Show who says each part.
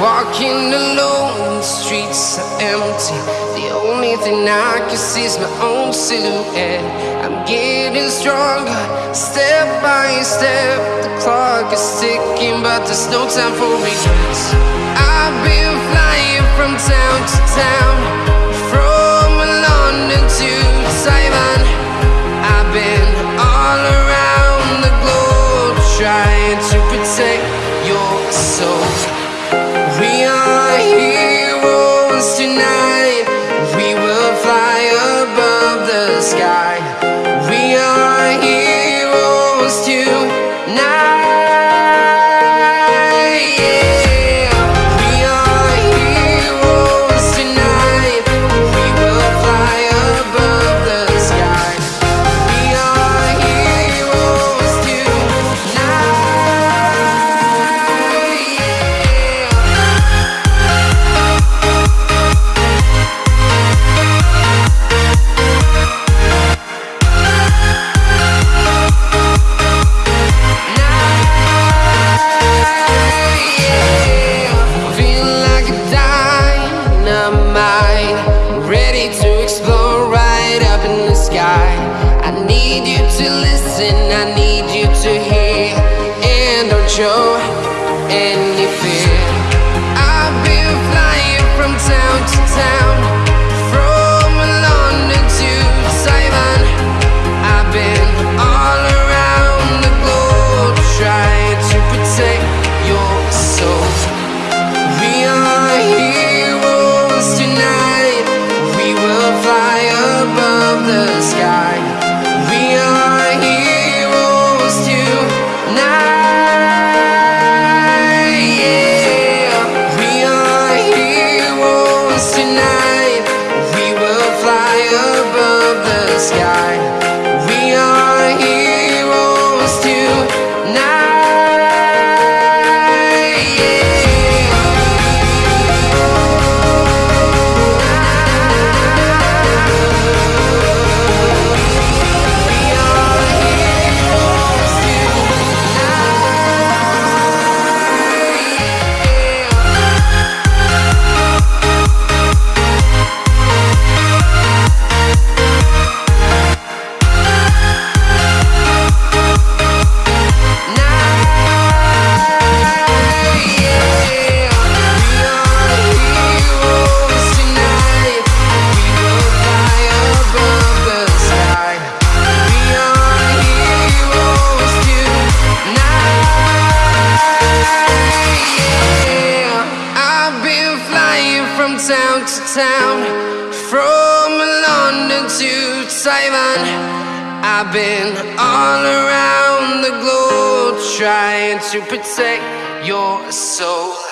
Speaker 1: walking alone, the streets are empty. The only thing I can see is my own silhouette. I'm getting stronger, step by step. The clock is ticking, but there's no time for regrets. I've been flying from town to town, sky. To listen, I need you to hear, and don't show any fear. I've been flying from town to town, to town, from London to Taiwan. I've been all around the globe trying to protect your soul.